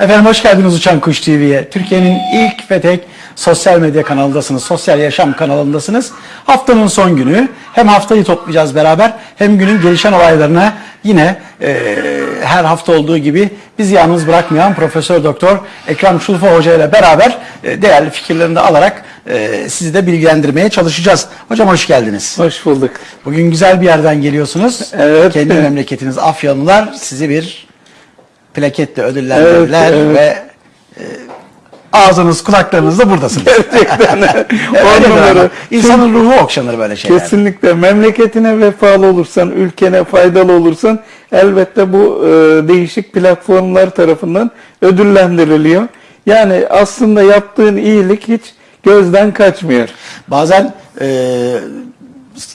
Efendim hoş geldiniz Uçan Kuş TV'ye. Türkiye'nin ilk ve tek sosyal medya kanalındasınız, sosyal yaşam kanalındasınız. Haftanın son günü hem haftayı toplayacağız beraber hem günün gelişen olaylarına yine eee, her hafta olduğu gibi bizi yalnız bırakmayan Profesör Doktor Ekrem Şulfa Hoca ile beraber e, değerli fikirlerini de alarak e, sizi de bilgilendirmeye çalışacağız. Hocam hoş geldiniz. Hoş bulduk. Bugün güzel bir yerden geliyorsunuz. Evet. Kendi memleketiniz Afyonlular sizi bir plaketle ödüllendirdiler Evet, evet. ve e, ağzınız kulaklarınız da buradasınız. Gerçekten. On numara. İnsanın ruhu okşanır böyle şeyler. Kesinlikle memleketine vefalı olursan, ülkene faydalı olursan elbette bu e, değişik platformlar tarafından ödüllendiriliyor. Yani aslında yaptığın iyilik hiç gözden kaçmıyor. Bazen e,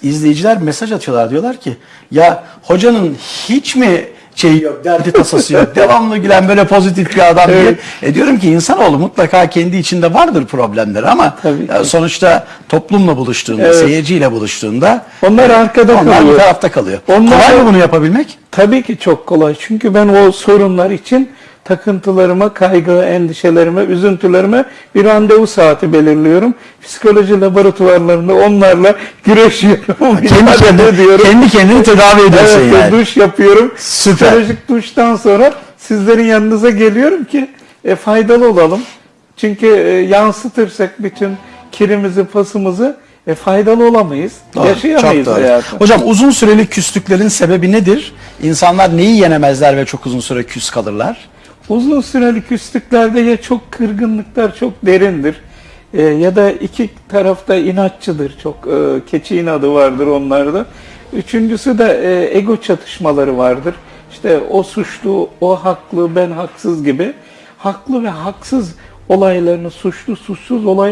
izleyiciler mesaj atıyorlar diyorlar ki ya hocanın hiç mi şeyi yok, derdi tasası yok, devamlı gülen böyle pozitif bir adam diye. E diyorum ki insanoğlu mutlaka kendi içinde vardır problemleri ama ya sonuçta toplumla buluştuğunda, Evet. seyirciyle buluştuğunda Onlar arkada onlar bir kalıyor. tarafta kalıyor. Onlar- Kolay mı bunu yapabilmek? Tabii ki çok kolay. Çünkü ben o sorunlar için takıntılarıma, kaygı, endişelerime, üzüntülerime bir randevu saati belirliyorum. Psikoloji laboratuvarlarında onlarla güreşiyorum. Kendi, mücadele kendini, ediyorum. kendi kendini tedavi ediyorsun Evet, yani. duş yapıyorum. Süper. Psikolojik duştan sonra sizlerin yanınıza geliyorum ki e, faydalı olalım. Çünkü e, yansıtırsak bütün kirimizi, pasımızı e, faydalı olamayız. Doğru, Yaşayamayız hayatı. Hocam uzun süreli küslüklerin sebebi nedir? İnsanlar neyi yenemezler ve çok uzun süre küs kalırlar? Uzun süreli küslüklerde ya çok kırgınlıklar çok derindir e, ya da iki tarafta inatçıdır. Çok e, keçi inadı vardır onlarda. Üçüncüsü de e, ego çatışmaları vardır. İşte o suçlu, o haklı, ben haksız gibi. Haklı ve haksız olaylarını, suçlu, suçsuz olaylarını